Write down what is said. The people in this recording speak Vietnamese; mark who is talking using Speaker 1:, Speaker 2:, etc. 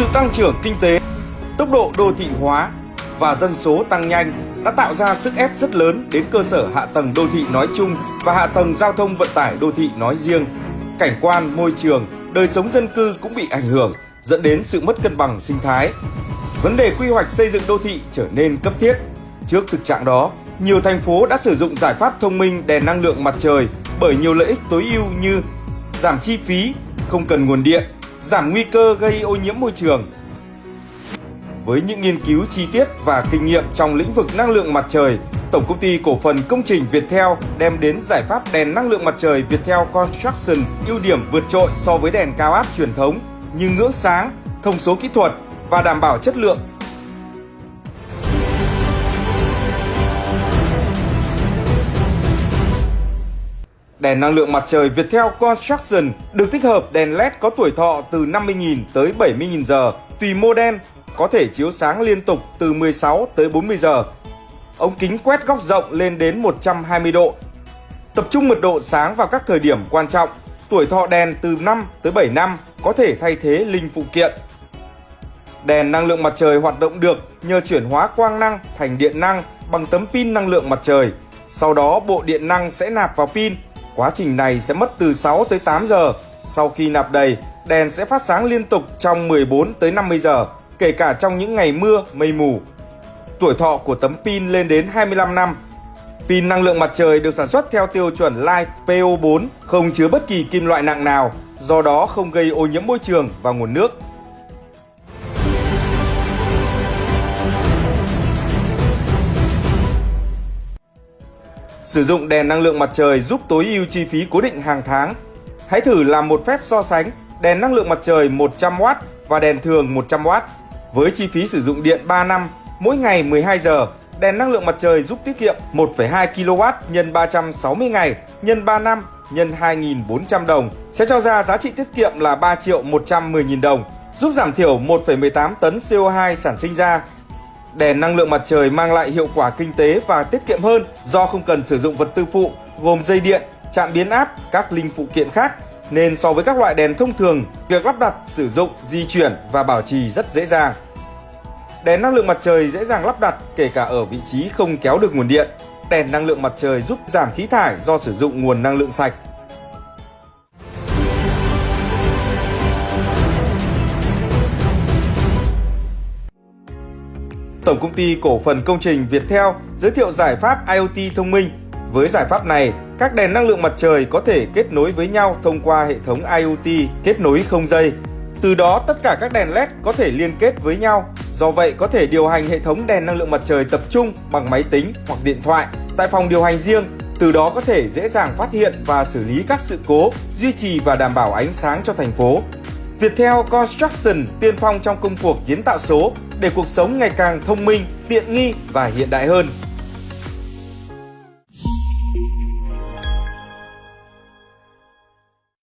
Speaker 1: Sự tăng trưởng kinh tế, tốc độ đô thị hóa và dân số tăng nhanh đã tạo ra sức ép rất lớn đến cơ sở hạ tầng đô thị nói chung và hạ tầng giao thông vận tải đô thị nói riêng. Cảnh quan, môi trường, đời sống dân cư cũng bị ảnh hưởng, dẫn đến sự mất cân bằng sinh thái. Vấn đề quy hoạch xây dựng đô thị trở nên cấp thiết. Trước thực trạng đó, nhiều thành phố đã sử dụng giải pháp thông minh đèn năng lượng mặt trời bởi nhiều lợi ích tối ưu như giảm chi phí, không cần nguồn điện, giảm nguy cơ gây ô nhiễm môi trường. Với những nghiên cứu chi tiết và kinh nghiệm trong lĩnh vực năng lượng mặt trời, Tổng công ty cổ phần công trình Viettel đem đến giải pháp đèn năng lượng mặt trời Viettel Construction ưu điểm vượt trội so với đèn cao áp truyền thống như ngưỡng sáng, thông số kỹ thuật và đảm bảo chất lượng Đèn năng lượng mặt trời Viettel Construction được tích hợp đèn LED có tuổi thọ từ 50.000 tới 70.000 giờ, tùy model, có thể chiếu sáng liên tục từ 16 tới 40 giờ. Ống kính quét góc rộng lên đến 120 độ. Tập trung mật độ sáng vào các thời điểm quan trọng, tuổi thọ đèn từ 5 tới 7 năm có thể thay thế linh phụ kiện. Đèn năng lượng mặt trời hoạt động được nhờ chuyển hóa quang năng thành điện năng bằng tấm pin năng lượng mặt trời. Sau đó bộ điện năng sẽ nạp vào pin Quá trình này sẽ mất từ 6 tới 8 giờ. Sau khi nạp đầy, đèn sẽ phát sáng liên tục trong 14 tới 50 giờ, kể cả trong những ngày mưa, mây mù. Tuổi thọ của tấm pin lên đến 25 năm. Pin năng lượng mặt trời được sản xuất theo tiêu chuẩn Light PO4, không chứa bất kỳ kim loại nặng nào, do đó không gây ô nhiễm môi trường và nguồn nước. Sử dụng đèn năng lượng mặt trời giúp tối ưu chi phí cố định hàng tháng. Hãy thử làm một phép so sánh đèn năng lượng mặt trời 100W và đèn thường 100W. Với chi phí sử dụng điện 3 năm, mỗi ngày 12 giờ, đèn năng lượng mặt trời giúp tiết kiệm 1,2 kW nhân 360 ngày nhân 3 năm nhân 2.400 đồng sẽ cho ra giá trị tiết kiệm là 3 triệu 110 nghìn đồng, giúp giảm thiểu 1,18 tấn CO2 sản sinh ra Đèn năng lượng mặt trời mang lại hiệu quả kinh tế và tiết kiệm hơn do không cần sử dụng vật tư phụ gồm dây điện, chạm biến áp, các linh phụ kiện khác nên so với các loại đèn thông thường, việc lắp đặt, sử dụng, di chuyển và bảo trì rất dễ dàng. Đèn năng lượng mặt trời dễ dàng lắp đặt kể cả ở vị trí không kéo được nguồn điện. Đèn năng lượng mặt trời giúp giảm khí thải do sử dụng nguồn năng lượng sạch. Tổng công ty cổ phần công trình Viettel giới thiệu giải pháp IoT thông minh. Với giải pháp này, các đèn năng lượng mặt trời có thể kết nối với nhau thông qua hệ thống IoT kết nối không dây. Từ đó tất cả các đèn LED có thể liên kết với nhau. Do vậy có thể điều hành hệ thống đèn năng lượng mặt trời tập trung bằng máy tính hoặc điện thoại tại phòng điều hành riêng. Từ đó có thể dễ dàng phát hiện và xử lý các sự cố, duy trì và đảm bảo ánh sáng cho thành phố. Viettel Construction tiên phong trong công cuộc kiến tạo số để cuộc sống ngày càng thông minh, tiện nghi và hiện đại hơn.